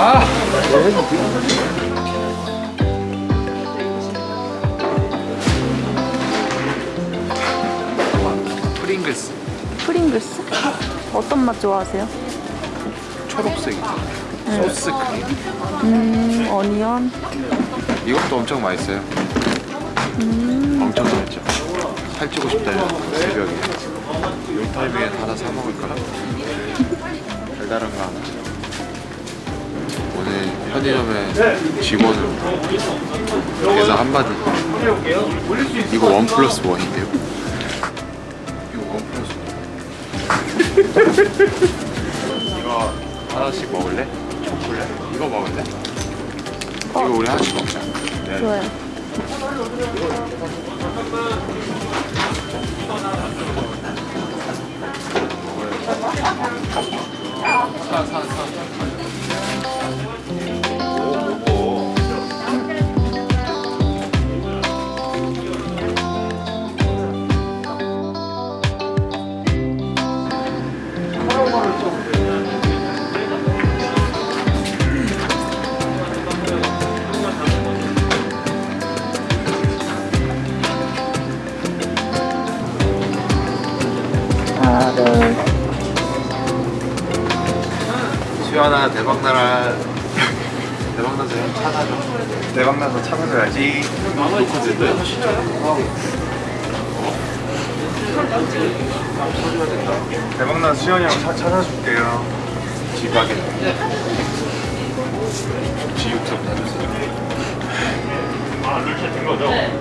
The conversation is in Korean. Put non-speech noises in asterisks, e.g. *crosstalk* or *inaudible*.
아! 프링글스 프링글스? 어떤 맛 좋아하세요? 초록색이죠 소스 크림 음, 어니언. 이것도 엄청 맛있어요 엄청 맛있죠 살찌고 싶다면 새벽에 이 타이밍에 하나 사 먹을까? 달달한 거 하나 편의점에 직원으로 계산 한마디 이거 원 플러스 원인데요 이거 원 플러스 원 *laughs* 이거 하나씩 먹을래? 초콜릿? 이거 먹을래? 이거 우리 하나씩 먹자 네. 좋아요. 수연아 대박나라. *laughs* 대박나서 형 찾아줘. 대박나서 찾아줘야지. 녹화됐대? 대박나서 수현이 형 차, 찾아줄게요. 지박에 지육점 다녔어요. 아 이렇게 된 거죠?